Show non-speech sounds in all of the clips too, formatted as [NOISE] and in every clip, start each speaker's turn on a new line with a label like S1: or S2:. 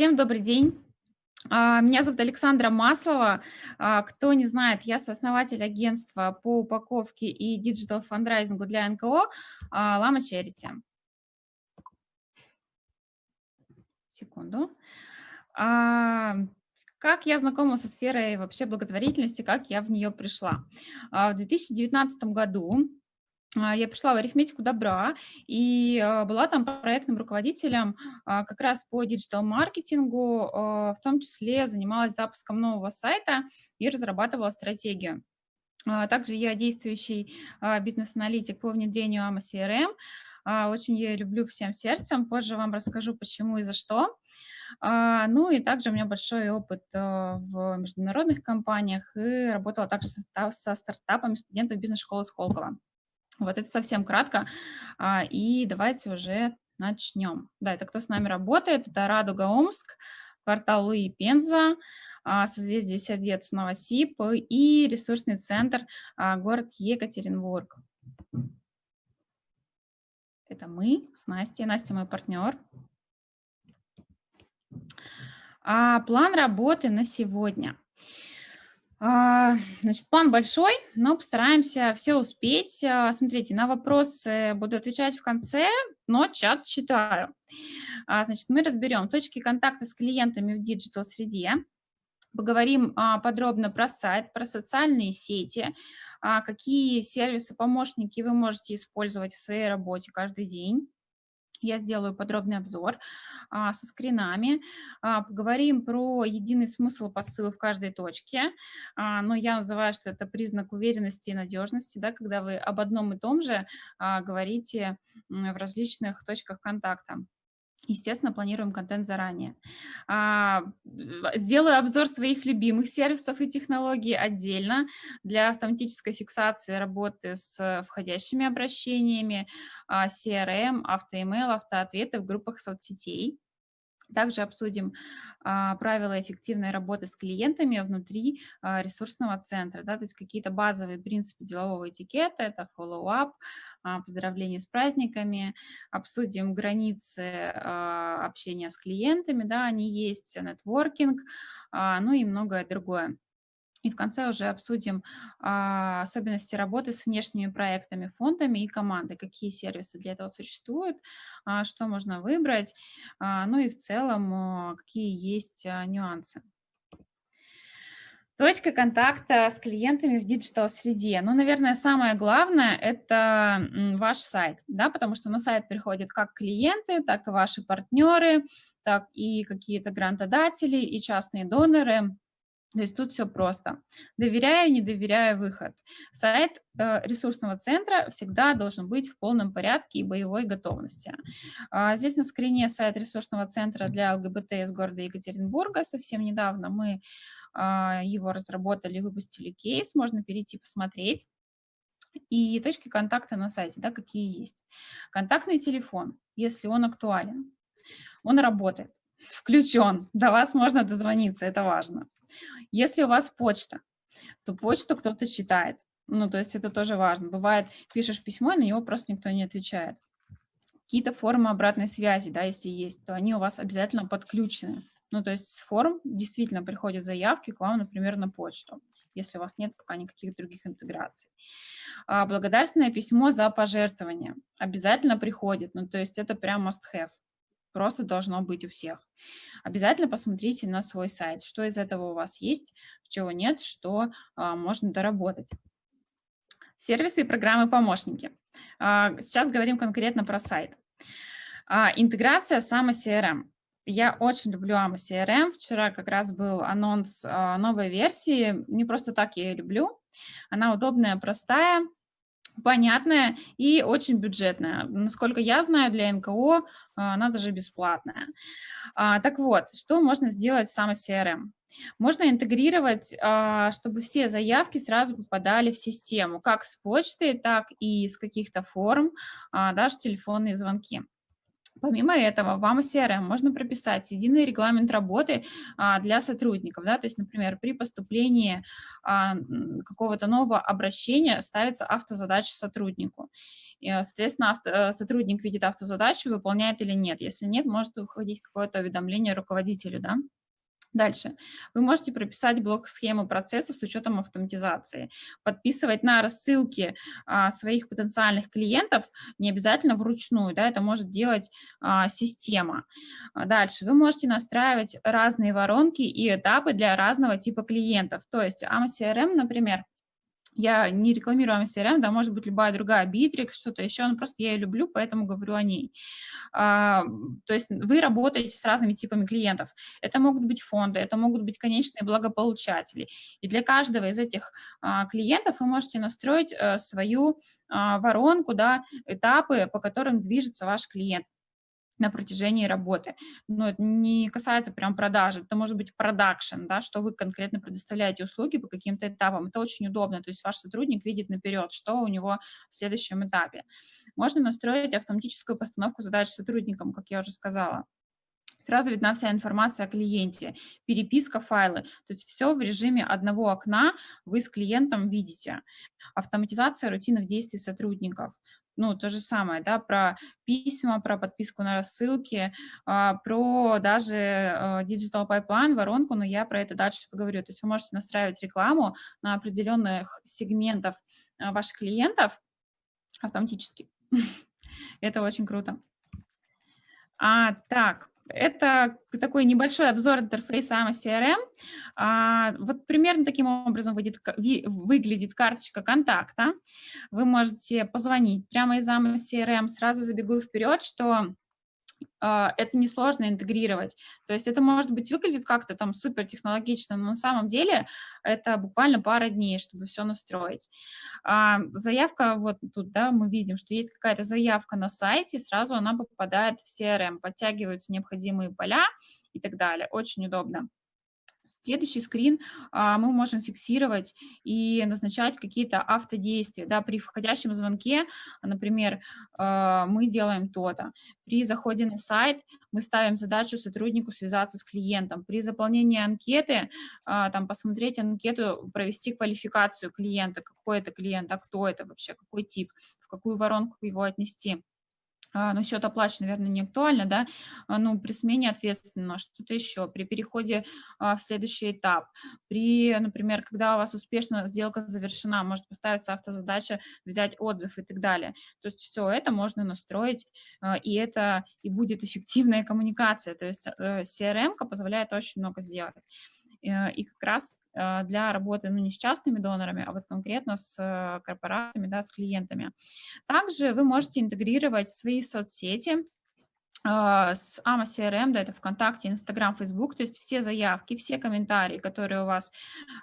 S1: Всем добрый день. А, меня зовут Александра Маслова. А, кто не знает, я сооснователь агентства по упаковке и digital фандрайзингу для НКО Лама Charity. Секунду. А, как я знакома со сферой вообще благотворительности, как я в нее пришла? В 2019 году я пришла в арифметику добра и а, была там проектным руководителем а, как раз по диджитал-маркетингу, в том числе занималась запуском нового сайта и разрабатывала стратегию. Также я действующий бизнес-аналитик по внедрению AMA CRM. Очень я люблю всем сердцем, позже вам расскажу, почему и за что. Ну и также у меня большой опыт в международных компаниях и работала также со стартапами студентов бизнес-школы Сколково. Вот это совсем кратко. А, и давайте уже начнем. Да, это кто с нами работает? Это Радуга Омск, квартал Луи Пенза, а, созвездие сердец Новосип и ресурсный центр а, город Екатеринбург. Это мы с Настей. Настя мой партнер. План работы на сегодня – а, значит, план большой, но постараемся все успеть. А, смотрите, на вопросы буду отвечать в конце, но чат читаю. А, значит, мы разберем точки контакта с клиентами в digital-среде, поговорим подробно про сайт, про социальные сети, какие сервисы-помощники вы можете использовать в своей работе каждый день, я сделаю подробный обзор а, со скринами, а, поговорим про единый смысл посыла в каждой точке, а, но я называю, что это признак уверенности и надежности, да, когда вы об одном и том же а, говорите в различных точках контакта. Естественно, планируем контент заранее. А, сделаю обзор своих любимых сервисов и технологий отдельно для автоматической фиксации работы с входящими обращениями, а, CRM, автоemail, автоответы в группах соцсетей. Также обсудим а, правила эффективной работы с клиентами внутри а, ресурсного центра, да, то есть какие-то базовые принципы делового этикета, это follow-up, а, поздравления с праздниками, обсудим границы общения с клиентами, да, они есть, нетворкинг, ну и многое другое. И в конце уже обсудим а, особенности работы с внешними проектами, фондами и командой, какие сервисы для этого существуют, а, что можно выбрать, а, ну и в целом а, какие есть а, нюансы. Точка контакта с клиентами в digital-среде. Ну, наверное, самое главное – это ваш сайт, да, потому что на сайт приходят как клиенты, так и ваши партнеры, так и какие-то грантодатели и частные доноры, то есть тут все просто. Доверяю, не доверяю выход. Сайт э, ресурсного центра всегда должен быть в полном порядке и боевой готовности. А, здесь на скрине сайт ресурсного центра для ЛГБТ из города Екатеринбурга. Совсем недавно мы а, его разработали, выпустили кейс, можно перейти посмотреть. И точки контакта на сайте, да, какие есть. Контактный телефон, если он актуален, он работает, включен, до вас можно дозвониться, это важно. Если у вас почта, то почту кто-то читает. Ну, то есть это тоже важно. Бывает, пишешь письмо, на него просто никто не отвечает. Какие-то формы обратной связи, да, если есть, то они у вас обязательно подключены. Ну, то есть с форм действительно приходят заявки к вам, например, на почту, если у вас нет пока никаких других интеграций. А благодарственное письмо за пожертвование обязательно приходит, ну, то есть это прям must-have просто должно быть у всех. Обязательно посмотрите на свой сайт, что из этого у вас есть, чего нет, что а, можно доработать. Сервисы и программы-помощники. А, сейчас говорим конкретно про сайт. А, интеграция с AMA CRM. Я очень люблю AMA CRM. Вчера как раз был анонс а, новой версии. Не просто так я ее люблю. Она удобная, простая, понятная и очень бюджетная. Насколько я знаю, для НКО а, она даже бесплатная. А, так вот, что можно сделать с самой CRM? Можно интегрировать, а, чтобы все заявки сразу попадали в систему, как с почты, так и с каких-то форм, даже телефонные звонки. Помимо этого, вам CRM можно прописать единый регламент работы а, для сотрудников. Да? То есть, например, при поступлении а, какого-то нового обращения ставится автозадача сотруднику. И, соответственно, авто, э, сотрудник видит автозадачу, выполняет или нет. Если нет, может уходить какое-то уведомление руководителю. Да? Дальше. Вы можете прописать блок-схему процессов с учетом автоматизации, подписывать на рассылки а, своих потенциальных клиентов, не обязательно вручную, да, это может делать а, система. А дальше. Вы можете настраивать разные воронки и этапы для разного типа клиентов. То есть AMA CRM, например, я не рекламирую CRM, да, может быть, любая другая, Bittrex, что-то еще, но просто я ее люблю, поэтому говорю о ней. А, то есть вы работаете с разными типами клиентов. Это могут быть фонды, это могут быть конечные благополучатели. И для каждого из этих а, клиентов вы можете настроить а, свою а, воронку, да, этапы, по которым движется ваш клиент на протяжении работы. Но это не касается прям продажи, это может быть продакшн, да, что вы конкретно предоставляете услуги по каким-то этапам. Это очень удобно, то есть ваш сотрудник видит наперед, что у него в следующем этапе. Можно настроить автоматическую постановку задач сотрудникам, как я уже сказала. Сразу видна вся информация о клиенте, переписка, файлы. То есть все в режиме одного окна вы с клиентом видите. Автоматизация рутинных действий сотрудников ну, то же самое, да, про письма, про подписку на рассылки, а, про даже а, Digital Pipeline, воронку, но я про это дальше поговорю. То есть вы можете настраивать рекламу на определенных сегментов а, ваших клиентов автоматически. [LAUGHS] Это очень круто. А, так, это такой небольшой обзор интерфейса AMA CRM. А, вот примерно таким образом выйдет, выглядит карточка контакта. Вы можете позвонить прямо из AMA CRM. Сразу забегу вперед, что это несложно интегрировать. То есть это, может быть, выглядит как-то там супер технологично, но на самом деле это буквально пара дней, чтобы все настроить. А, заявка, вот тут, да, мы видим, что есть какая-то заявка на сайте, сразу она попадает в CRM, подтягиваются необходимые поля и так далее. Очень удобно. Следующий скрин а, мы можем фиксировать и назначать какие-то автодействия. Да, при входящем звонке, например, а, мы делаем то-то. При заходе на сайт мы ставим задачу сотруднику связаться с клиентом. При заполнении анкеты, а, там, посмотреть анкету, провести квалификацию клиента, какой это клиент, а кто это вообще, какой тип, в какую воронку его отнести. А, но счет оплачен, наверное, не актуально, да, а, ну, при смене ответственного, что-то еще, при переходе а, в следующий этап, при, например, когда у вас успешно сделка завершена, может поставиться автозадача взять отзыв и так далее. То есть все это можно настроить, и это и будет эффективная коммуникация, то есть э, CRM позволяет очень много сделать. Э, и как раз э, для работы, ну, не с частными донорами, а вот конкретно с э, корпоратами, да, с клиентами. Также вы можете интегрировать свои соцсети, с AMA CRM, да, это ВКонтакте, Инстаграм, Фейсбук, то есть все заявки, все комментарии, которые у вас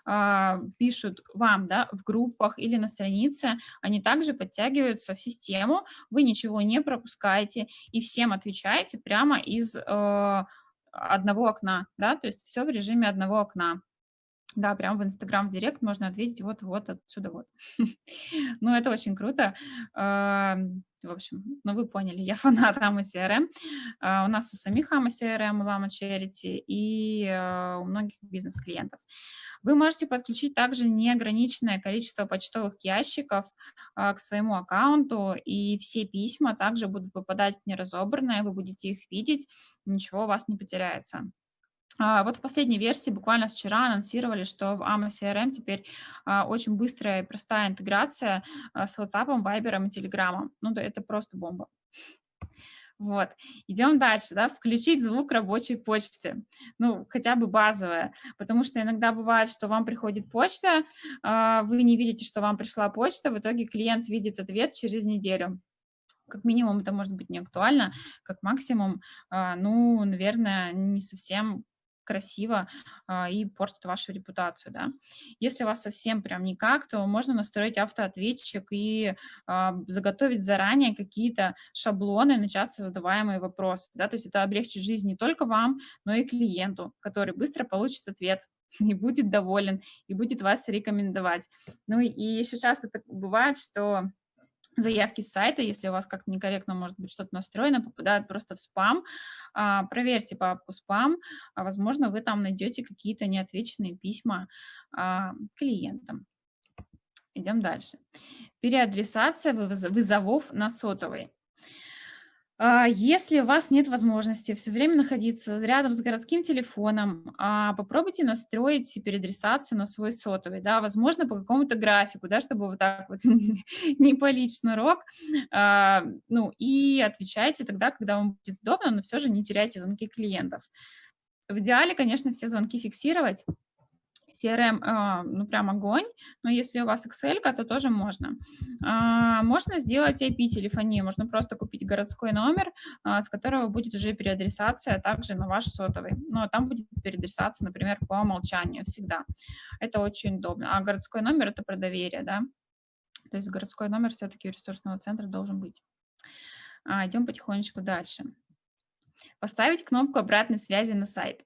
S1: э, пишут вам, да, в группах или на странице, они также подтягиваются в систему, вы ничего не пропускаете и всем отвечаете прямо из э, одного окна, да, то есть все в режиме одного окна. Да, прям в Инстаграм в Директ можно ответить вот-вот отсюда вот. [LAUGHS] ну, это очень круто. В общем, ну, вы поняли, я [LAUGHS] фанат Ама CRM. А, у нас у самих Ама CRM, Lama Charity и а, у многих бизнес-клиентов. Вы можете подключить также неограниченное количество почтовых ящиков а, к своему аккаунту, и все письма также будут попадать в неразобранные, вы будете их видеть, ничего у вас не потеряется. А, вот в последней версии, буквально вчера, анонсировали, что в AMA CRM теперь а, очень быстрая и простая интеграция а, с WhatsApp, Viber и Telegram. Ну да, это просто бомба. Вот, идем дальше, да, включить звук рабочей почты, ну, хотя бы базовое, потому что иногда бывает, что вам приходит почта, вы не видите, что вам пришла почта, в итоге клиент видит ответ через неделю. Как минимум это может быть не актуально, как максимум, ну, наверное, не совсем красиво а, и портит вашу репутацию, да. Если у вас совсем прям никак, то можно настроить автоответчик и а, заготовить заранее какие-то шаблоны на часто задаваемые вопросы, да, то есть это облегчит жизнь не только вам, но и клиенту, который быстро получит ответ [LAUGHS] и будет доволен, и будет вас рекомендовать. Ну и еще часто так бывает, что заявки с сайта, если у вас как-то некорректно может быть что-то настроено, попадают просто в спам. А, проверьте папку спам, а, возможно, вы там найдете какие-то неотвеченные письма а, клиентам. Идем дальше. Переадресация вызовов на сотовый. А, если у вас нет возможности все время находиться рядом с городским телефоном, а, попробуйте настроить переадресацию на свой сотовый, да, возможно, по какому-то графику, да, чтобы вот так вот [LAUGHS] не палить шнурок, а, ну, и отвечайте тогда, когда вам будет удобно, но все же не теряйте звонки клиентов. В идеале, конечно, все звонки фиксировать, CRM, а, ну, прям огонь, но если у вас Excel, то тоже можно. А, можно сделать IP-телефонию, можно просто купить городской номер, а, с которого будет уже переадресация также на ваш сотовый. Ну, а там будет переадресация, например, по умолчанию всегда. Это очень удобно. А городской номер – это про доверие, да? То есть городской номер все-таки ресурсного центра должен быть. Идем потихонечку дальше. Поставить кнопку обратной связи на сайт.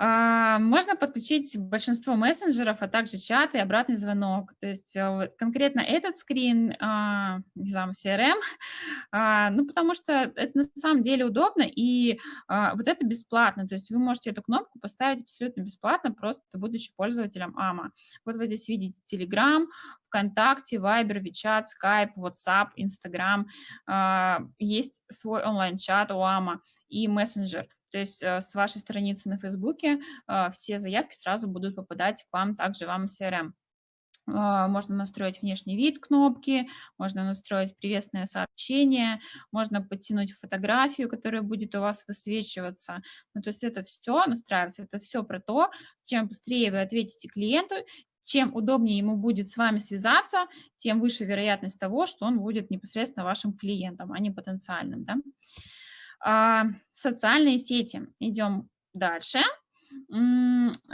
S1: А, можно подключить большинство мессенджеров, а также чат и обратный звонок. То есть э, конкретно этот скрин, а, не знаю, CRM, [LAUGHS] а, ну, потому что это на самом деле удобно, и вот это бесплатно. То есть вы можете эту кнопку поставить абсолютно бесплатно, просто будучи пользователем AMA. Вот вы здесь видите Telegram, ВКонтакте, Viber, WeChat, Skype, WhatsApp, Instagram. Есть свой онлайн-чат у AMA и мессенджер. То есть э, с вашей страницы на Фейсбуке э, все заявки сразу будут попадать к вам, также вам CRM. А, можно настроить внешний вид кнопки, можно настроить приветственное сообщение, можно подтянуть фотографию, которая будет у вас высвечиваться. Ну, то есть это все настраивается, это все про то, чем быстрее вы ответите клиенту, чем удобнее ему будет с вами связаться, тем выше вероятность того, что он будет непосредственно вашим клиентом, а не потенциальным. Да? А, социальные сети. Идем дальше.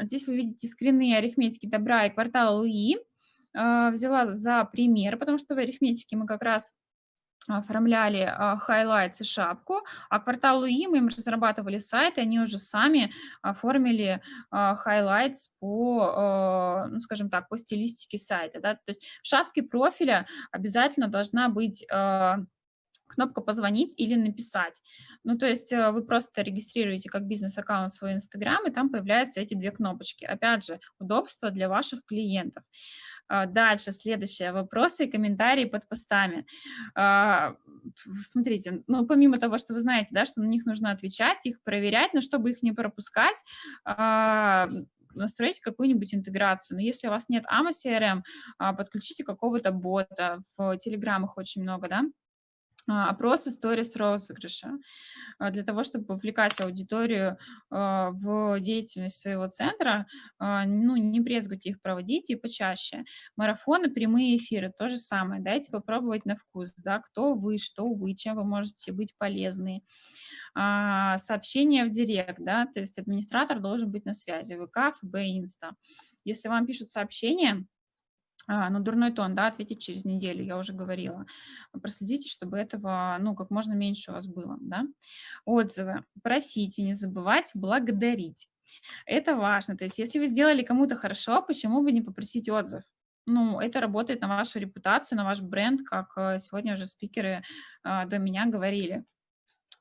S1: Здесь вы видите скрины арифметики добра и квартала Луи. А, взяла за пример, потому что в арифметике мы как раз оформляли highlights и шапку, а квартал Луи мы им разрабатывали сайт, и они уже сами оформили highlights по, ну, скажем так, по стилистике сайта. Да? То есть в шапке профиля обязательно должна быть кнопка «Позвонить» или «Написать». Ну, то есть э, вы просто регистрируете как бизнес-аккаунт свой Инстаграм, и там появляются эти две кнопочки. Опять же, удобство для ваших клиентов. А, дальше, следующее, вопросы и комментарии под постами. А, смотрите, ну, помимо того, что вы знаете, да, что на них нужно отвечать, их проверять, но чтобы их не пропускать, а, настройте какую-нибудь интеграцию. Но если у вас нет AMA CRM, подключите какого-то бота. В Телеграмах очень много, да, а, опросы сторис розыгрыша а, для того, чтобы вовлекать аудиторию а, в деятельность своего центра, ну, не брезгуйте их проводить и почаще. Марафоны, прямые эфиры, то же самое. Дайте попробовать на вкус, да, кто вы, что вы, чем вы можете быть полезны. Сообщения в директ, да, то есть администратор должен быть на связи, ВК, ФБ, Инста. Если вам пишут сообщения, а, ну, дурной тон, да, ответить через неделю, я уже говорила. Проследите, чтобы этого, ну, как можно меньше у вас было, да. Отзывы. Просите, не забывать благодарить. Это важно. То есть, если вы сделали кому-то хорошо, почему бы не попросить отзыв? Ну, это работает на вашу репутацию, на ваш бренд, как э, сегодня уже спикеры а, до меня говорили.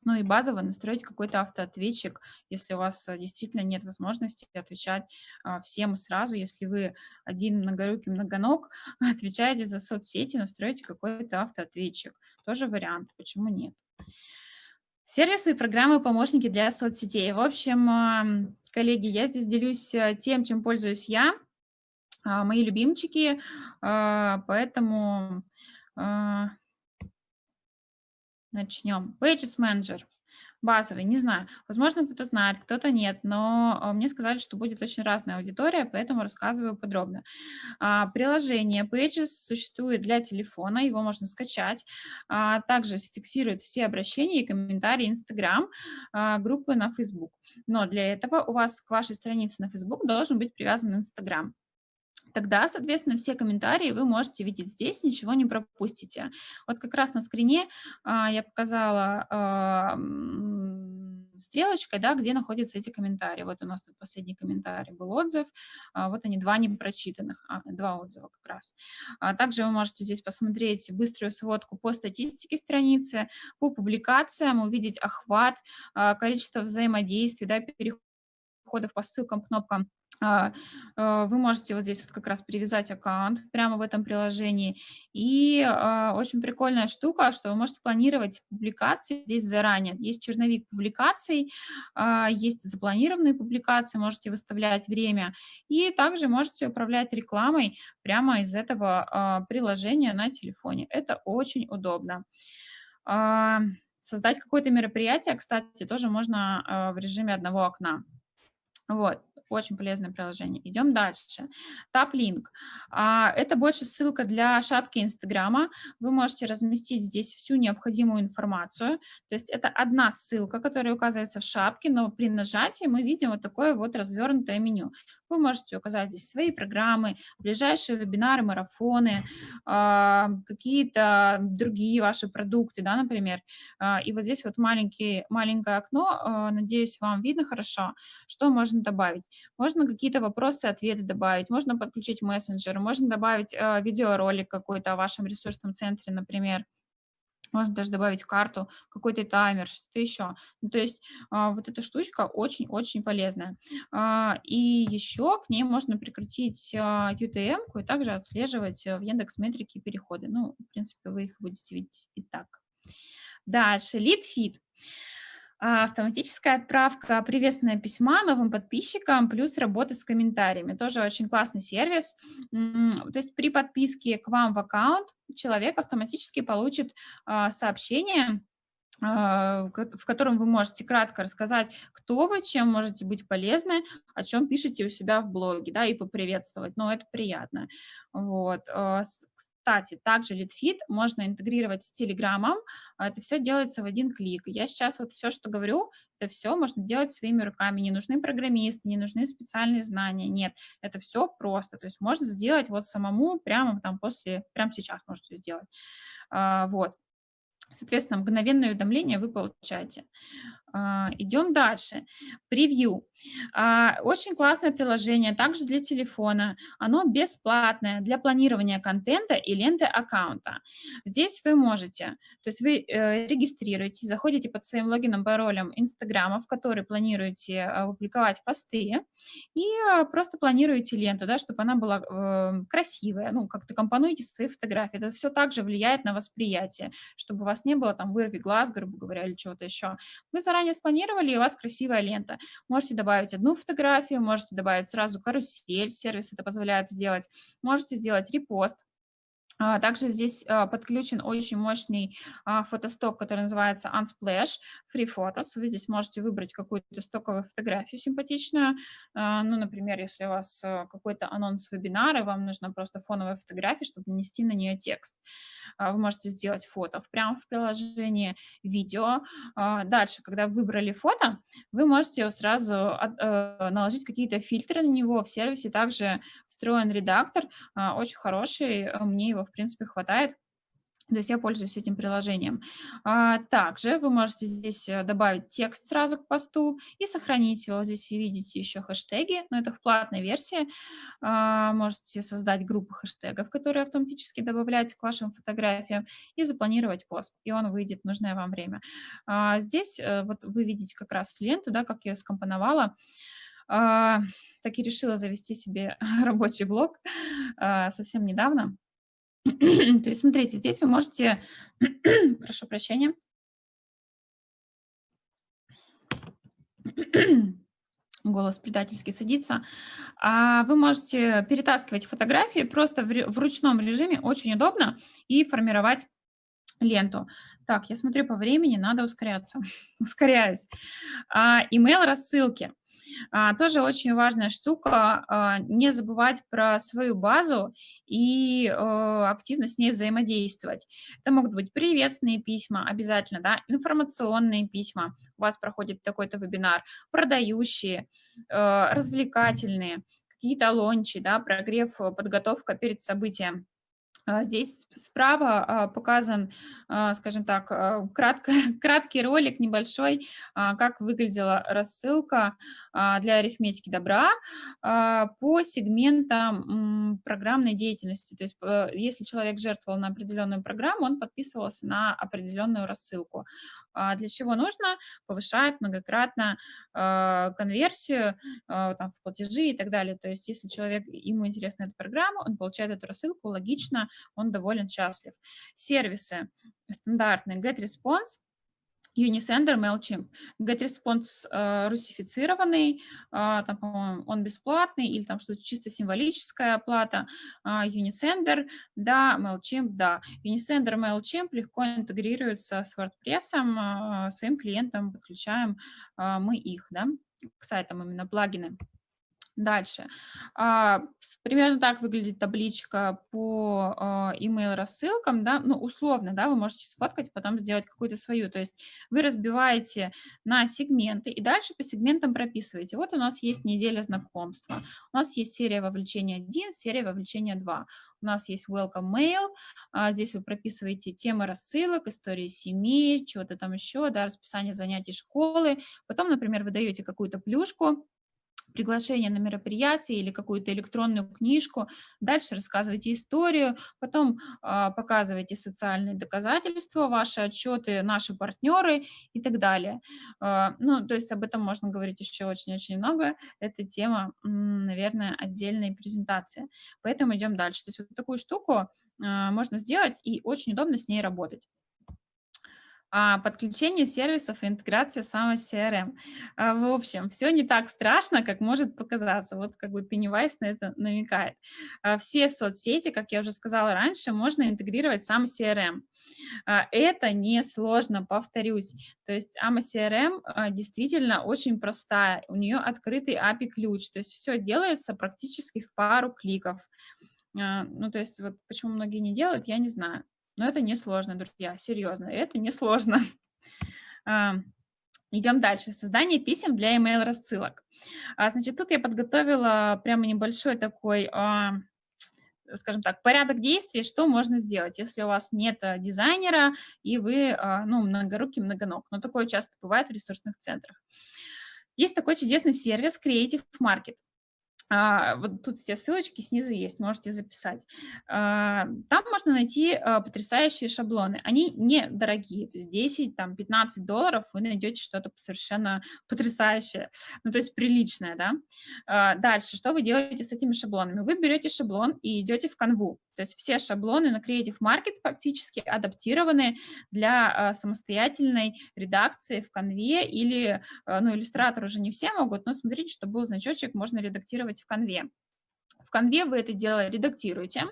S1: Ну и базово настроить какой-то автоответчик, если у вас э, действительно нет возможности отвечать а, всем сразу. Если вы один многорукий многоног, [LAUGHS] отвечаете за соцсети, настройте какой-то автоответчик. Тоже вариант, почему нет. Сервисы и программы помощники для соцсетей. В общем, коллеги, я здесь делюсь э, тем, чем пользуюсь я, а, мои любимчики, а, поэтому Начнем. Pages Manager. Базовый, не знаю. Возможно, кто-то знает, кто-то нет, но а, мне сказали, что будет очень разная аудитория, поэтому рассказываю подробно. А, приложение Pages существует для телефона, его можно скачать. А, также фиксирует все обращения и комментарии Instagram, группы на Facebook. Но для этого у вас к вашей странице на Facebook должен быть привязан Instagram тогда, соответственно, все комментарии вы можете видеть здесь, ничего не пропустите. Вот как раз на скрине а, я показала... А, стрелочкой, да, где находятся эти комментарии. Вот у нас тут последний комментарий был отзыв, а, вот они, два непрочитанных, а, два отзыва как раз. А также вы можете здесь посмотреть быструю сводку по статистике страницы, по публикациям, увидеть охват, а, количество взаимодействий, да, переходов по ссылкам, кнопкам, вы можете вот здесь вот как раз привязать аккаунт прямо в этом приложении. И а, очень прикольная штука, что вы можете планировать публикации здесь заранее. Есть черновик публикаций, есть запланированные публикации, можете выставлять время. И также можете управлять рекламой прямо из этого приложения на телефоне. Это очень удобно. Создать какое-то мероприятие, кстати, тоже можно в режиме одного окна. Вот. Очень полезное приложение. Идем дальше. TapLink. А, это больше ссылка для шапки Инстаграма. Вы можете разместить здесь всю необходимую информацию. То есть это одна ссылка, которая указывается в шапке, но при нажатии мы видим вот такое вот развернутое меню. Вы можете указать здесь свои программы, ближайшие вебинары, марафоны, а, какие-то другие ваши продукты, да, например. А, и вот здесь вот маленький, маленькое окно, надеюсь, вам видно хорошо, что можно добавить. Можно какие-то вопросы, ответы добавить, можно подключить мессенджер, можно добавить э, видеоролик какой-то о вашем ресурсном центре, например. Можно даже добавить карту, какой-то таймер, что-то еще. Ну, то есть а, вот эта штучка очень-очень полезная. А, и еще к ней можно прикрутить а, UTM-ку и также отслеживать в Яндекс Метрике переходы. Ну, в принципе, вы их будете видеть и так. Дальше, lead feed. А, автоматическая отправка приветственного письма новым подписчикам, плюс работа с комментариями. Тоже очень классный сервис. То есть при подписке к вам в аккаунт человек автоматически получит а, сообщение, а, в котором вы можете кратко рассказать, кто вы, чем можете быть полезны, о чем пишете у себя в блоге, да, и поприветствовать, но это приятно. Вот. Кстати, также LeadFit можно интегрировать с Телеграмом, это все делается в один клик. Я сейчас вот все, что говорю, это все можно делать своими руками, не нужны программисты, не нужны специальные знания, нет, это все просто, то есть можно сделать вот самому прямо там после, прямо сейчас можете сделать, а, вот. Соответственно, мгновенное уведомление вы получаете. А, идем дальше. Превью. А, очень классное приложение, также для телефона. Оно бесплатное для планирования контента и ленты аккаунта. Здесь вы можете, то есть вы э, регистрируетесь, заходите под своим логином, паролем Инстаграма, в который планируете э, публиковать посты, и э, просто планируете ленту, да, чтобы она была красивая, ну, как-то компонуете свои фотографии. Это все также влияет на восприятие, чтобы у вас не было там вырви глаз, грубо говоря, или чего-то еще. Вы заранее заранее спланировали, и у вас красивая лента. Можете добавить одну фотографию, можете добавить сразу карусель, сервис это позволяет сделать. Можете сделать репост, также здесь а, подключен очень мощный а, фотосток, который называется Unsplash Free Photos. Вы здесь можете выбрать какую-то стоковую фотографию симпатичную. Ну, например, если у вас какой-то анонс вебинара, вам нужна просто фоновая фотография, чтобы нанести на нее текст. Вы можете сделать фото прямо в приложении, видео. Дальше, когда выбрали фото, вы можете сразу э, наложить какие-то фильтры на него. В сервисе также встроен редактор, очень хороший, мне его в принципе, хватает. То есть я пользуюсь этим приложением. А, также вы можете здесь э, добавить текст сразу к посту и сохранить его. Здесь видите еще хэштеги, но это в платной версии. А, можете создать группу хэштегов, которые автоматически добавляете к вашим фотографиям и запланировать пост, и он выйдет в нужное вам время. А, здесь э, вот вы видите как раз ленту, да, как я ее скомпоновала. Так и решила завести себе [LAUGHS] рабочий блог совсем недавно. [CLEARS THROAT] То есть, смотрите, здесь вы можете, [CLEARS THROAT] прошу прощения, [CLEARS THROAT] голос предательски садится, а вы можете перетаскивать фотографии просто в, ручном режиме, очень удобно, и формировать ленту. Так, я смотрю по времени, надо ускоряться. [LAUGHS] Ускоряюсь. А, email рассылки. А, тоже очень важная штука, а, не забывать про свою базу и а, активно с ней взаимодействовать. Это могут быть приветственные письма обязательно, да, информационные письма, у вас проходит такой-то вебинар, продающие, развлекательные, какие-то лончи, да, прогрев, подготовка перед событием А, здесь справа а, показан, а, скажем так, кратко, [LAUGHS] краткий ролик небольшой, как выглядела рассылка для арифметики добра по сегментам программной деятельности. То есть э, если человек жертвовал на определенную программу, он подписывался на определенную рассылку. Для чего нужно? Повышает многократно конверсию там, в платежи и так далее. То есть если человек, ему интересна эта программа, он получает эту рассылку, логично, он доволен, счастлив. Сервисы стандартные GetResponse, Unisender, MailChimp. GetResponse э, русифицированный, э, там, по-моему, он бесплатный, или там что-то чисто символическая оплата. Э, Unisender, да, MailChimp, да. Unisender, MailChimp легко интегрируются с WordPress, э, своим клиентам подключаем э, мы их, да, к сайтам именно плагины. Дальше. Примерно так выглядит табличка по э, email-рассылкам, да, ну, условно, да, вы можете сфоткать, потом сделать какую-то свою, то есть вы разбиваете на сегменты и дальше по сегментам прописываете. Вот у нас есть неделя знакомства, у нас есть серия вовлечения 1, серия вовлечения 2, у нас есть welcome mail, а здесь вы прописываете темы рассылок, истории семьи, чего-то там еще, да, расписание занятий школы, потом, например, вы даете какую-то плюшку, приглашение на мероприятие или какую-то электронную книжку, дальше рассказывайте историю, потом э, показывайте социальные доказательства, ваши отчеты, наши партнеры и так далее. Э, ну, то есть об этом можно говорить еще очень-очень много. Это тема, наверное, отдельной презентации. Поэтому идем дальше. То есть вот такую штуку э, можно сделать и очень удобно с ней работать. А, подключение сервисов и интеграция самой CRM. А, в общем, все не так страшно, как может показаться. Вот как бы Pennywise на это намекает. А, все соцсети, как я уже сказала раньше, можно интегрировать сам CRM. Это несложно, повторюсь. То есть AMA CRM действительно очень простая. У нее открытый API-ключ. То есть все делается практически в пару кликов. Ну, то есть вот почему многие не делают, я не знаю. Но это несложно, друзья, серьезно, это несложно. [LAUGHS] Идем дальше. Создание писем для email рассылок. А, значит, тут я подготовила прямо небольшой такой, а, скажем так, порядок действий, что можно сделать, если у вас нет а, дизайнера и вы, ну, многорукий, многоног. Но такое часто бывает в ресурсных центрах. Есть такой чудесный сервис Creative Market. А, вот тут все ссылочки снизу есть, можете записать. А, там можно найти а, потрясающие шаблоны. Они недорогие, то есть 10, там, 15 долларов вы найдете что-то совершенно потрясающее, ну, то есть приличное, да. Дальше, что вы делаете с этими шаблонами? Вы берете шаблон и идете в канву. То есть все шаблоны на Creative Market практически адаптированы для самостоятельной редакции в канве или, ну, иллюстратор уже не все могут, но смотрите, чтобы был значочек, можно редактировать в конве. В конве вы это дело редактируете.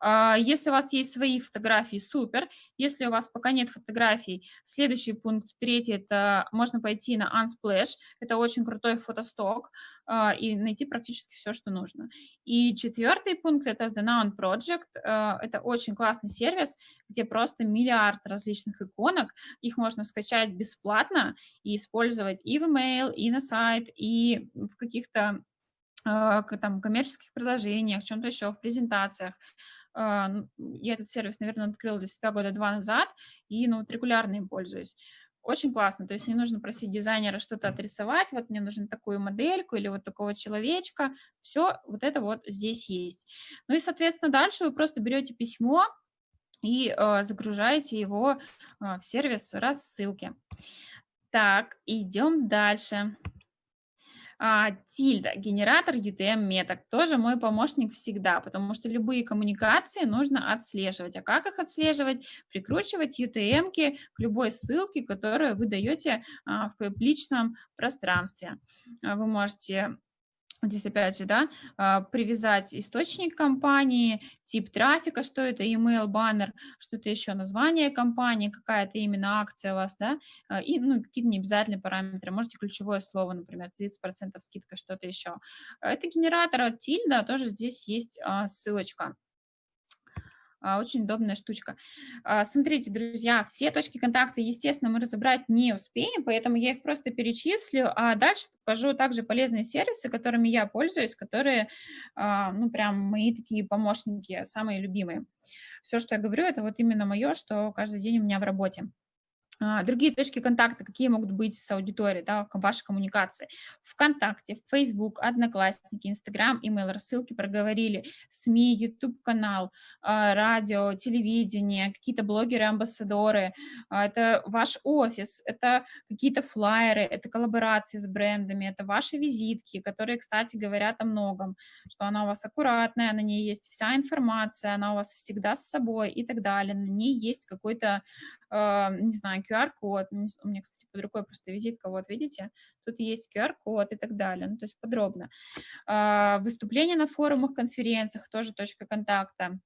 S1: А, если у вас есть свои фотографии, супер. Если у вас пока нет фотографий, следующий пункт, третий, это можно пойти на Unsplash. Это очень крутой фотосток а, и найти практически все, что нужно. И четвертый пункт, это The Noun Project. А, это очень классный сервис, где просто миллиард различных иконок. Их можно скачать бесплатно и использовать и в email, и на сайт, и в каких-то там, коммерческих предложениях, в чем-то еще, в презентациях. А, я этот сервис, наверное, открыла для себя года два назад, и ну, вот регулярно им пользуюсь. Очень классно, то есть не нужно просить дизайнера что-то отрисовать, вот мне нужно такую модельку или вот такого человечка, все вот это вот здесь есть. Ну и, соответственно, дальше вы просто берете письмо и э, загружаете его э, в сервис рассылки. Так, идем дальше. А, Тильда, генератор UTM меток, тоже мой помощник всегда, потому что любые коммуникации нужно отслеживать. А как их отслеживать? Прикручивать UTM-ки к любой ссылке, которую вы даете а, в публичном пространстве. Вы можете здесь опять же, да, а, привязать источник компании, тип трафика, что это, email, баннер, что-то еще, название компании, какая-то именно акция у вас, да, а, и, ну, какие-то необязательные параметры, можете ключевое слово, например, 30% скидка, что-то еще. Это генератор от Тильда, тоже здесь есть а, ссылочка. А, очень удобная штучка. А, смотрите, друзья, все точки контакта, естественно, мы разобрать не успеем, поэтому я их просто перечислю, а дальше покажу также полезные сервисы, которыми я пользуюсь, которые, а, ну, прям мои такие помощники, самые любимые. Все, что я говорю, это вот именно мое, что каждый день у меня в работе. А, другие точки контакта, какие могут быть с аудиторией, да, вашей коммуникации. ВКонтакте, Facebook, Одноклассники, Инстаграм, имейл, рассылки проговорили, СМИ, YouTube-канал, а, радио, телевидение, какие-то блогеры, амбассадоры, а, это ваш офис, это какие-то флайеры, это коллаборации с брендами, это ваши визитки, которые, кстати, говорят о многом, что она у вас аккуратная, на ней есть вся информация, она у вас всегда с собой и так далее, на ней есть какой-то не знаю, QR-код, у меня, кстати, под рукой просто визитка, вот видите, тут есть QR-код и так далее, ну, то есть подробно. А, выступления на форумах, конференциях, тоже точка контакта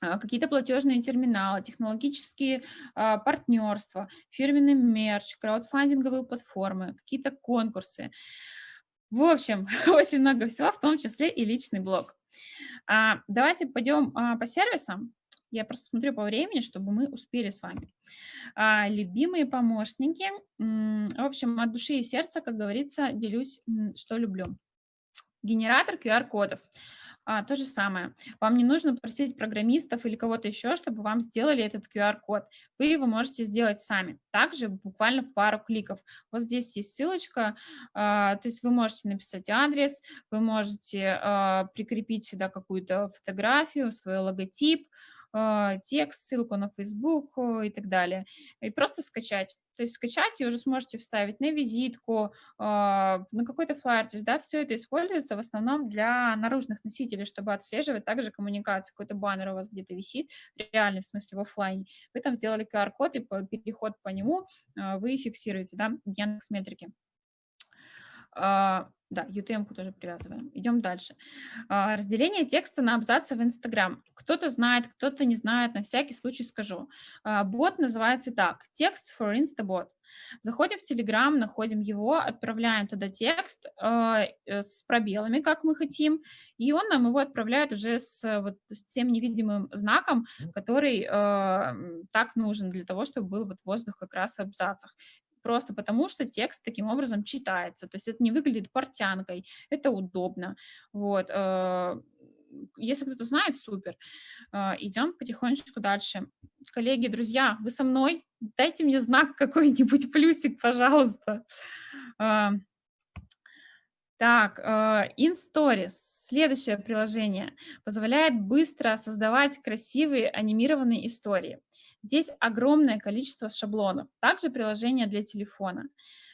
S1: а, какие-то платежные терминалы, технологические а, партнерства, фирменный мерч, краудфандинговые платформы, какие-то конкурсы. В общем, [LAUGHS] очень много всего, в том числе и личный блог. А, давайте пойдем а, по сервисам. Я просто смотрю по времени, чтобы мы успели с вами. А, любимые помощники. В общем, от души и сердца, как говорится, делюсь, что люблю. Генератор QR-кодов. А, то же самое. Вам не нужно просить программистов или кого-то еще, чтобы вам сделали этот QR-код. Вы его можете сделать сами. Также буквально в пару кликов. Вот здесь есть ссылочка, а, то есть вы можете написать адрес, вы можете а, прикрепить сюда какую-то фотографию, свой логотип, текст, ссылку на Facebook и так далее. И просто скачать. То есть скачать и уже сможете вставить на визитку, а, на какой-то флайер. То есть, да, все это используется в основном для наружных носителей, чтобы отслеживать также коммуникацию. Какой-то баннер у вас где-то висит, реальный, в смысле, в офлайне. Вы там сделали QR-код, и переход по нему а, вы фиксируете, да, Яндекс Метрики. Да, UTM-ку тоже привязываем. Идем дальше. А, разделение текста на абзацы в Инстаграм. Кто-то знает, кто-то не знает, на всякий случай скажу. А, бот называется так, текст for Instabot. Заходим в Telegram, находим его, отправляем туда текст а, э, с пробелами, как мы хотим, и он нам его отправляет уже с, вот, с тем невидимым знаком, который э, так нужен для того, чтобы был вот воздух как раз в абзацах просто потому, что текст таким образом читается. То есть это не выглядит портянкой, это удобно. Вот. Э, если кто-то знает, супер. Э, идем потихонечку дальше. Коллеги, друзья, вы со мной? Дайте мне знак какой-нибудь, плюсик, пожалуйста. Э, так, InStories, следующее приложение, позволяет быстро создавать красивые анимированные истории. Здесь огромное количество шаблонов. Также приложение для телефона.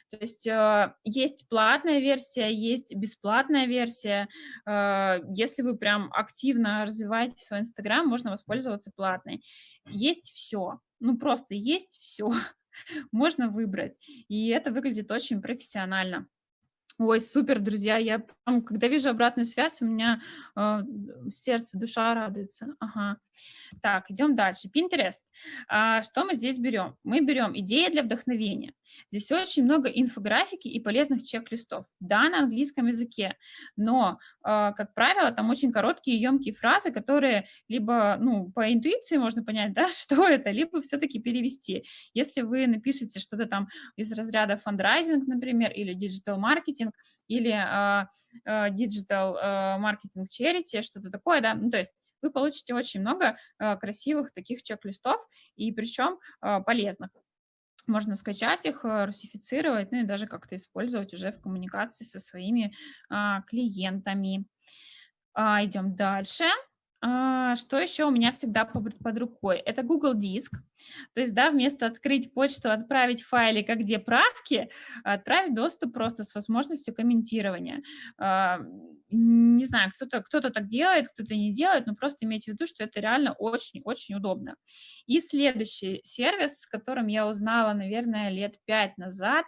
S1: То есть э, есть платная версия, есть бесплатная версия. Э, если вы прям активно развиваете свой Инстаграм, можно воспользоваться платной. Есть все, ну просто есть все. [LAUGHS] можно выбрать. И это выглядит очень профессионально. Ой, супер, друзья, я, когда вижу обратную связь, у меня э, сердце, душа радуется. Ага. Так, идем дальше. Pinterest. А, что мы здесь берем? Мы берем идеи для вдохновения. Здесь очень много инфографики и полезных чек-листов. Да, на английском языке, но, э, как правило, там очень короткие, емкие фразы, которые либо, ну, по интуиции можно понять, да, [LAUGHS] что это, либо все-таки перевести. Если вы напишете что-то там из разряда фандрайзинг, например, или digital-маркетинг, маркетинг или digital marketing charity, что-то такое, да, ну, то есть вы получите очень много красивых таких чек-листов, и причем полезных. Можно скачать их, русифицировать, ну и даже как-то использовать уже в коммуникации со своими клиентами. Идем дальше. А, что еще у меня всегда под рукой? Это Google Диск. То есть, да, вместо открыть почту, отправить файлик, а где правки, отправить доступ просто с возможностью комментирования. А, не знаю, кто-то кто, -то, так делает, кто-то не делает, но просто имейте в виду, что это реально очень-очень удобно. И следующий сервис, с которым я узнала, наверное, лет пять назад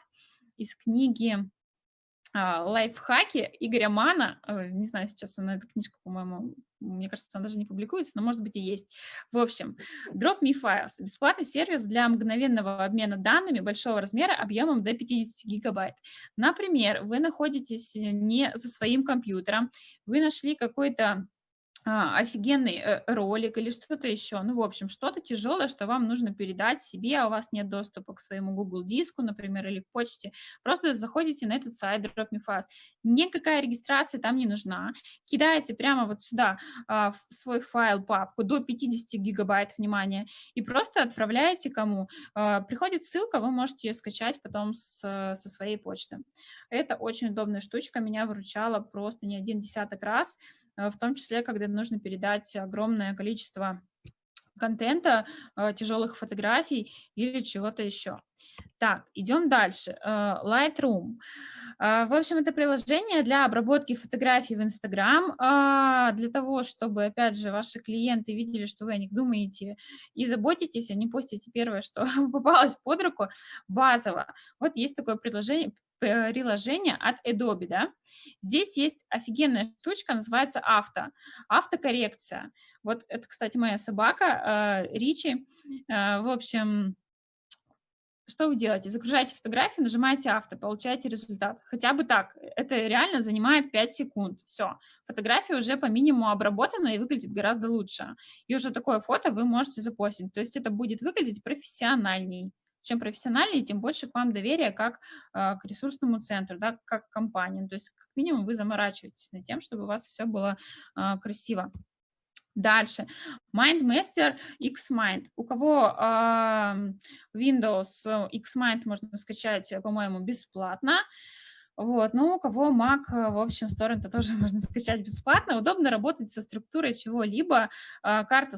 S1: из книги лайфхаки Игоря Мана, не знаю, сейчас она, эта книжка, по-моему, мне кажется, она даже не публикуется, но может быть и есть. В общем, Drop Files – бесплатный сервис для мгновенного обмена данными большого размера объемом до 50 гигабайт. Например, вы находитесь не за своим компьютером, вы нашли какой-то офигенный э, ролик или что-то еще. Ну, в общем, что-то тяжелое, что вам нужно передать себе, а у вас нет доступа к своему Google диску, например, или к почте. Просто заходите на этот сайт Drop Me Fast. Никакая регистрация там не нужна. Кидаете прямо вот сюда а, в свой файл, папку до 50 гигабайт, внимания, и просто отправляете кому. А, приходит ссылка, вы можете ее скачать потом с, со своей почты. Это очень удобная штучка, меня выручала просто не один десяток раз. В том числе, когда нужно передать огромное количество контента, э, тяжелых фотографий или чего-то еще. Так, идем дальше. Э, Lightroom. В общем, это приложение для обработки фотографий в Instagram, а, для того, чтобы, опять же, ваши клиенты видели, что вы о них думаете и заботитесь, а не постите первое, что [LAUGHS] попалось под руку, базово. Вот есть такое предложение, приложение от Adobe, да, здесь есть офигенная штучка, называется авто, автокоррекция. Вот это, кстати, моя собака э, Ричи. Э, в общем, что вы делаете? Загружаете фотографию, нажимаете авто, получаете результат. Хотя бы так. Это реально занимает 5 секунд. Все. Фотография уже по минимуму обработана и выглядит гораздо лучше. И уже такое фото вы можете запостить. То есть это будет выглядеть профессиональней. Чем профессиональнее, тем больше к вам доверия как э, к ресурсному центру, да, как к компании. То есть, как минимум, вы заморачиваетесь над тем, чтобы у вас все было э, красиво. Дальше. MindMaster Xmind. У кого э, Windows Xmind можно скачать, по-моему, бесплатно. Вот, ну, у кого Mac, в общем, с торрента тоже [LAUGHS] можно скачать бесплатно. Удобно работать со структурой чего-либо. А, карта,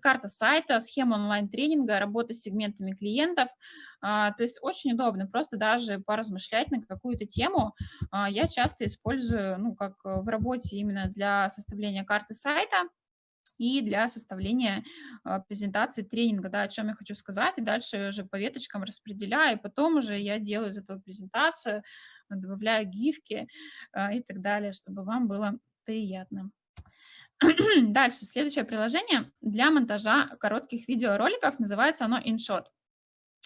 S1: карта сайта, схема онлайн-тренинга, работа с сегментами клиентов. А, то есть очень удобно просто даже поразмышлять на какую-то тему. А, я часто использую, ну, как в работе именно для составления карты сайта и для составления презентации тренинга, да, о чем я хочу сказать, и дальше уже по веточкам распределяю, и потом уже я делаю из этого презентацию, добавляю гифки а, и так далее, чтобы вам было приятно. [CLEARS THROAT] Дальше, следующее приложение для монтажа коротких видеороликов, называется оно InShot.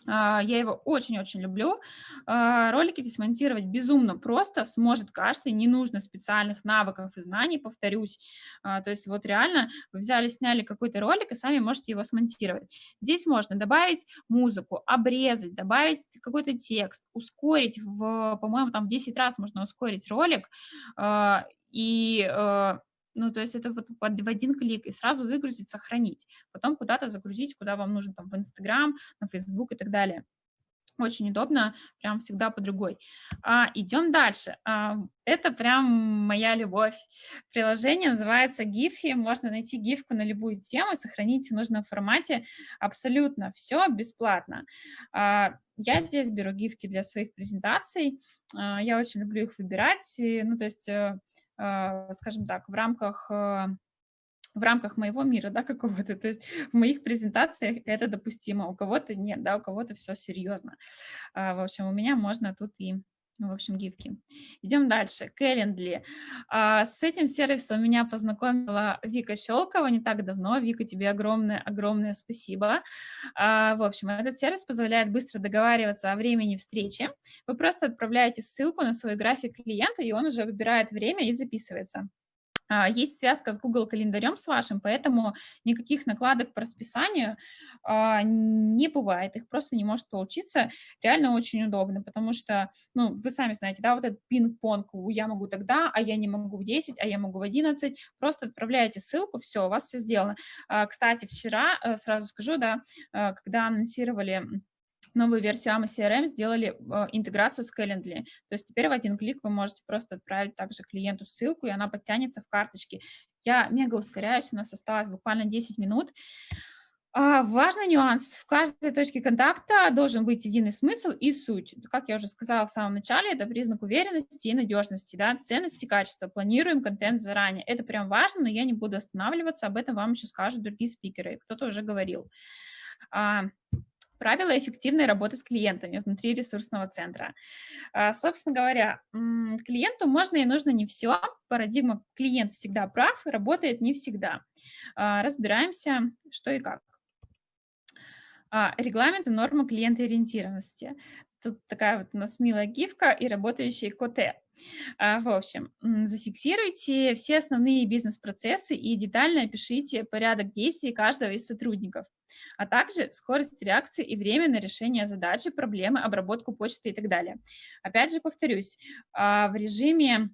S1: А, я его очень-очень люблю. А, ролики здесь монтировать безумно просто, сможет каждый, не нужно специальных навыков и знаний, повторюсь. А, то есть вот реально вы взяли, сняли какой-то ролик и сами можете его смонтировать. Здесь можно добавить музыку, обрезать, добавить какой-то текст, ускорить, в, по-моему, там в 10 раз можно ускорить ролик, и ну, то есть это вот в один клик и сразу выгрузить, сохранить. Потом куда-то загрузить, куда вам нужно, там, в Инстаграм, на Фейсбук и так далее. Очень удобно, прям всегда по другой. А, идем дальше. А, это прям моя любовь. Приложение называется Giphy. Можно найти гифку на любую тему сохранить в нужном формате. Абсолютно все бесплатно. А, я здесь беру гифки для своих презентаций. А, я очень люблю их выбирать. Ну, то есть э, скажем так, в рамках а, в рамках моего мира, да, [LAUGHS] какого-то, то есть в моих презентациях это допустимо, у кого-то нет, да, у кого-то все серьезно. А, в общем, у меня можно тут и в общем, гифки. Идем дальше. Calendly. с этим сервисом меня познакомила Вика Щелкова не так давно. Вика, тебе огромное-огромное спасибо. в общем, этот сервис позволяет быстро договариваться о времени встречи. Вы просто отправляете ссылку на свой график клиента, и он уже выбирает время и записывается. А, есть связка с Google календарем с вашим, поэтому никаких накладок по расписанию а, не бывает, их просто не может получиться. Реально очень удобно, потому что, ну, вы сами знаете, да, вот этот пинг-понг, я могу тогда, а я не могу в 10, а я могу в 11, просто отправляете ссылку, все, у вас все сделано. А, кстати, вчера, э, сразу скажу, да, э, когда анонсировали новую версию AMA CRM сделали э, интеграцию с Calendly. То есть теперь в один клик вы можете просто отправить также клиенту ссылку, и она подтянется в карточке. Я мега ускоряюсь, у нас осталось буквально 10 минут. А, важный нюанс. В каждой точке контакта должен быть единый смысл и суть. Как я уже сказала в самом начале, это признак уверенности и надежности, да, ценности, качества. Планируем контент заранее. Это прям важно, но я не буду останавливаться, об этом вам еще скажут другие спикеры, кто-то уже говорил. Правила эффективной работы с клиентами внутри ресурсного центра. А, собственно говоря, клиенту можно и нужно не все. Парадигма «клиент всегда прав» работает не всегда. А, разбираемся, что и как. А, регламент и нормы клиентоориентированности. Тут такая вот у нас милая гифка и работающий коте. В общем, зафиксируйте все основные бизнес-процессы и детально опишите порядок действий каждого из сотрудников, а также скорость реакции и время на решение задачи, проблемы, обработку почты и так далее. Опять же, повторюсь, а, в режиме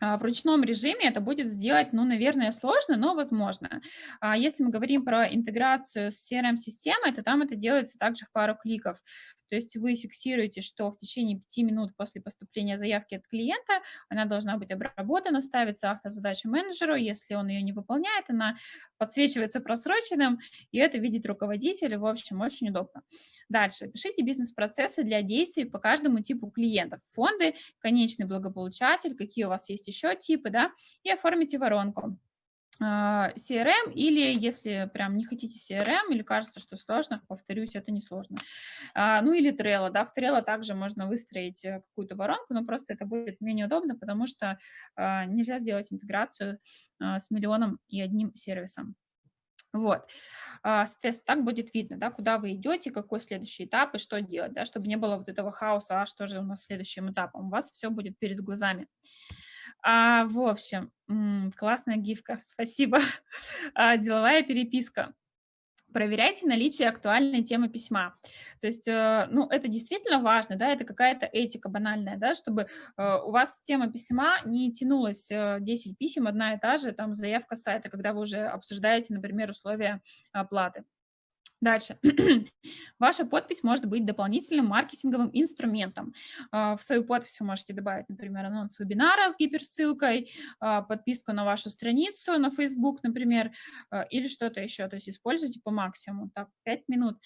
S1: а, в ручном режиме это будет сделать, ну, наверное, сложно, но возможно. А если мы говорим про интеграцию с CRM-системой, то там это делается также в пару кликов. То есть вы фиксируете, что в течение 5 минут после поступления заявки от клиента она должна быть обработана, ставится автозадача менеджеру, если он ее не выполняет, она подсвечивается просроченным, и это видит руководитель, в общем, очень удобно. Дальше, пишите бизнес-процессы для действий по каждому типу клиентов, фонды, конечный благополучатель, какие у вас есть еще типы, да, и оформите воронку. А, CRM или если прям не хотите CRM или кажется, что сложно, повторюсь, это не сложно. А, ну или Trello, да, в Trello также можно выстроить э, какую-то воронку, но просто это будет менее удобно, потому что а, нельзя сделать интеграцию с миллионом и одним сервисом. Вот, соответственно, так будет видно, да, куда вы идете, какой следующий этап и что делать, да, чтобы не было вот этого хаоса, а что же у нас следующим этапом, у вас все будет перед глазами. А, в общем, классная гифка, спасибо. [LAUGHS] А, деловая переписка. Проверяйте наличие актуальной темы письма. То есть, э, ну, это действительно важно, да, это какая-то этика банальная, да, чтобы э, у вас тема письма не тянулась 10 э, писем, одна и та же, там, заявка сайта, когда вы уже обсуждаете, например, условия оплаты. Дальше. [CLEARS THROAT] Ваша подпись может быть дополнительным маркетинговым инструментом. А, в свою подпись вы можете добавить, например, анонс вебинара с гиперссылкой, а, подписку на вашу страницу на Facebook, например, а, или что-то еще. То есть используйте по максимуму. Так, 5 минут.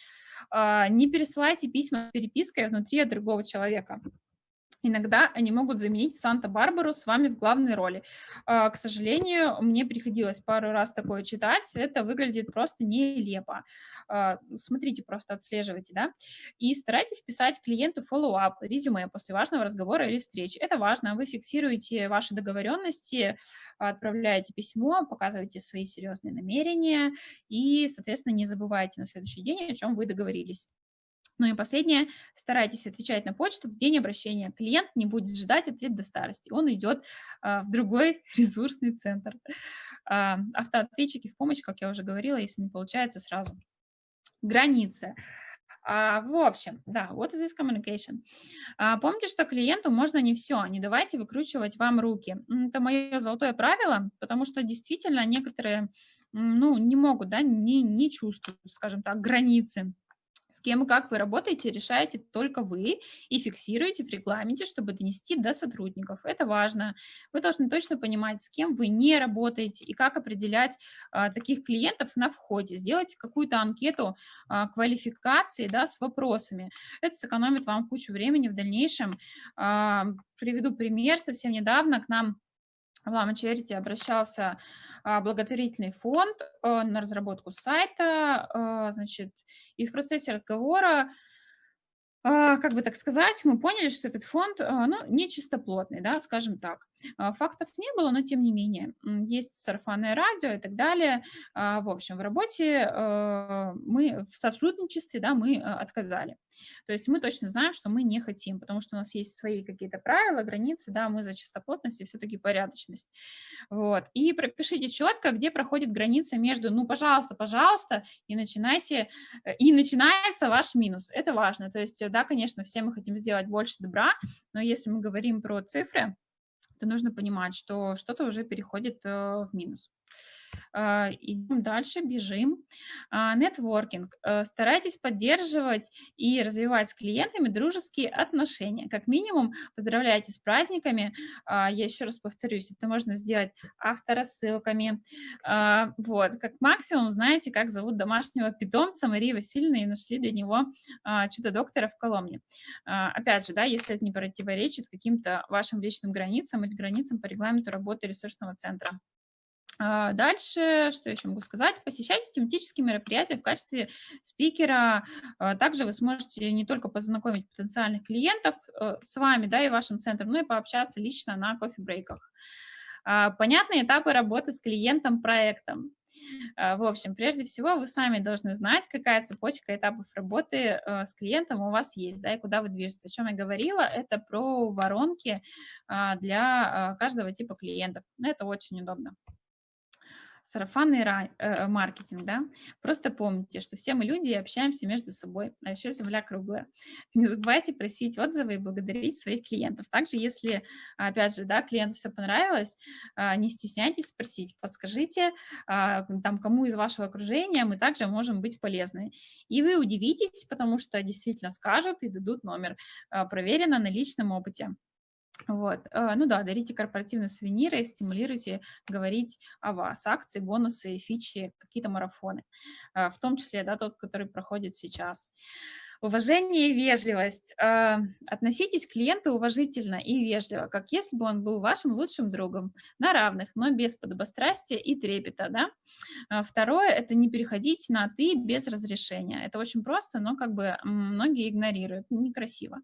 S1: Не пересылайте письма с перепиской внутри другого человека. Иногда они могут заменить Санта-Барбару с вами в главной роли. А, к сожалению, мне приходилось пару раз такое читать, это выглядит просто нелепо. А, смотрите, просто отслеживайте, да, и старайтесь писать клиенту follow-up, резюме после важного разговора или встречи. Это важно, вы фиксируете ваши договоренности, отправляете письмо, показываете свои серьезные намерения и, соответственно, не забывайте на следующий день, о чем вы договорились. Ну и последнее, старайтесь отвечать на почту в день обращения. Клиент не будет ждать ответ до старости, он идет а, в другой [LAUGHS] ресурсный центр. А, автоответчики в помощь, как я уже говорила, если не получается сразу. Границы. А, в общем, да, what is this communication? А, помните, что клиенту можно не все, не давайте выкручивать вам руки. Это мое золотое правило, потому что действительно некоторые ну, не могут, да, не, не чувствуют, скажем так, границы с кем и как вы работаете, решаете только вы и фиксируете в регламенте, чтобы донести до сотрудников. Это важно. Вы должны точно понимать, с кем вы не работаете и как определять а, таких клиентов на входе. Сделайте какую-то анкету а, квалификации да, с вопросами. Это сэкономит вам кучу времени в дальнейшем. А, приведу пример. Совсем недавно к нам в Lama Charity обращался а, благотворительный фонд а, на разработку сайта, а, значит, и в процессе разговора а, как бы так сказать, мы поняли, что этот фонд, ну, не чистоплотный, да, скажем так. А, фактов не было, но тем не менее. Есть сарафанное радио и так далее. В общем, в работе мы в сотрудничестве, да, мы отказали. То есть мы точно знаем, что мы не хотим, потому что у нас есть свои какие-то правила, границы, да, мы за чистоплотность и все-таки порядочность. Вот. И пропишите четко, где проходит граница между, ну, пожалуйста, пожалуйста, и начинайте, э, и начинается ваш минус. Это важно. То есть да, конечно, все мы хотим сделать больше добра, но если мы говорим про цифры, то нужно понимать, что что-то уже переходит э, в минус. А, идем дальше, бежим. А, нетворкинг. Э, старайтесь поддерживать и развивать с клиентами дружеские отношения. Как минимум, поздравляйте с праздниками. А, я еще раз повторюсь, это можно сделать авторассылками. Вот. Как максимум, знаете, как зовут домашнего питомца Марии Васильевны и нашли для него чудо-доктора в Коломне. Опять же, да, если это не противоречит каким-то вашим личным границам или границам по регламенту работы ресурсного центра. А, дальше, что еще могу сказать? Посещайте тематические мероприятия в качестве спикера. А, также вы сможете не только познакомить потенциальных клиентов э, с вами да, и вашим центром, но и пообщаться лично на кофе-брейках. А, понятные этапы работы с клиентом-проектом. В общем, прежде всего, вы сами должны знать, какая цепочка этапов работы э, с клиентом у вас есть, да, и куда вы движетесь. О чем я говорила, это про воронки для каждого типа клиентов. Это очень удобно сарафанный рай, э, маркетинг, да, просто помните, что все мы люди и общаемся между собой, а еще земля круглая. Не забывайте просить отзывы и благодарить своих клиентов. Также, если, опять же, да, клиенту все понравилось, э, не стесняйтесь спросить, подскажите, э, там, кому из вашего окружения мы также можем быть полезны. И вы удивитесь, потому что действительно скажут и дадут номер, э, проверено на личном опыте. Вот. Э, ну да, дарите корпоративные сувениры, стимулируйте говорить о вас. Акции, бонусы, фичи, какие-то марафоны. Э, в том числе да, тот, который проходит сейчас. Уважение и вежливость. Э, относитесь к клиенту уважительно и вежливо, как если бы он был вашим лучшим другом, на равных, но без подобострастия и трепета. Да? Второе – это не переходить на «ты» без разрешения. Это очень просто, но как бы многие игнорируют, некрасиво.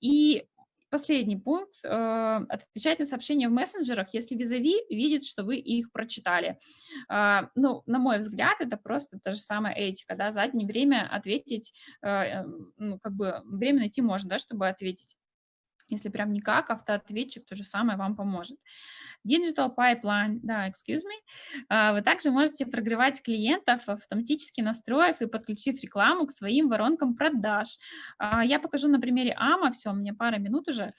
S1: И Последний пункт. Э, отвечать на сообщения в мессенджерах, если визави видит, что вы их прочитали. А, ну, на мой взгляд, это просто та же самая этика, да, заднее время ответить, э, эм, ну, как бы время найти можно, да, чтобы ответить. Если прям никак, автоответчик то же самое вам поможет. Digital Pipeline, да, excuse me. А, вы также можете прогревать клиентов, автоматически настроив и подключив рекламу к своим воронкам продаж. А, я покажу на примере AMA, все, у меня пара минут уже.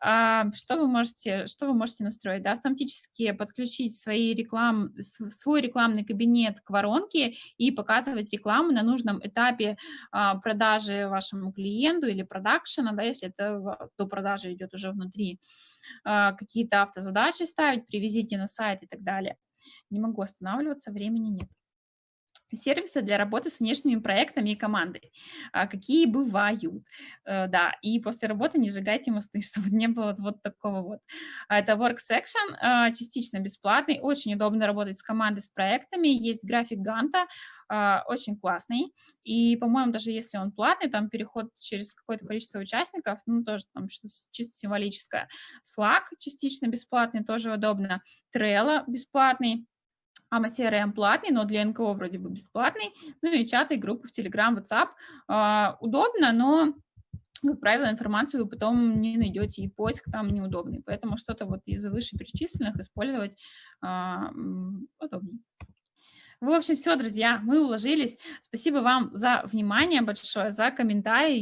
S1: А, что вы можете, что вы можете настроить? Да, автоматически подключить свои реклам, свой рекламный кабинет к воронке и показывать рекламу на нужном этапе продажи вашему клиенту или продакшена, да, если это до продажи идет уже внутри. А, какие-то автозадачи ставить, привезите на сайт и так далее. Не могу останавливаться, времени нет сервисы для работы с внешними проектами и командой. А, какие бывают, э, да, и после работы не сжигайте мосты, [LAUGHS] чтобы не было вот такого вот. А, это Work Section, частично бесплатный, очень удобно работать с командой, с проектами, есть график Ганта, очень классный, и, по-моему, даже если он платный, там переход через какое-то количество участников, ну, тоже там что чисто символическое. Slack частично бесплатный, тоже удобно. Trello бесплатный, AMA CRM платный, но для НКО вроде бы бесплатный. Ну и чаты, группы в Telegram, WhatsApp. А, удобно, но, как правило, информацию вы потом не найдете, и поиск там неудобный. Поэтому что-то вот из вышеперечисленных использовать а, удобнее. В общем, все, друзья, мы уложились. Спасибо вам за внимание большое, за комментарии.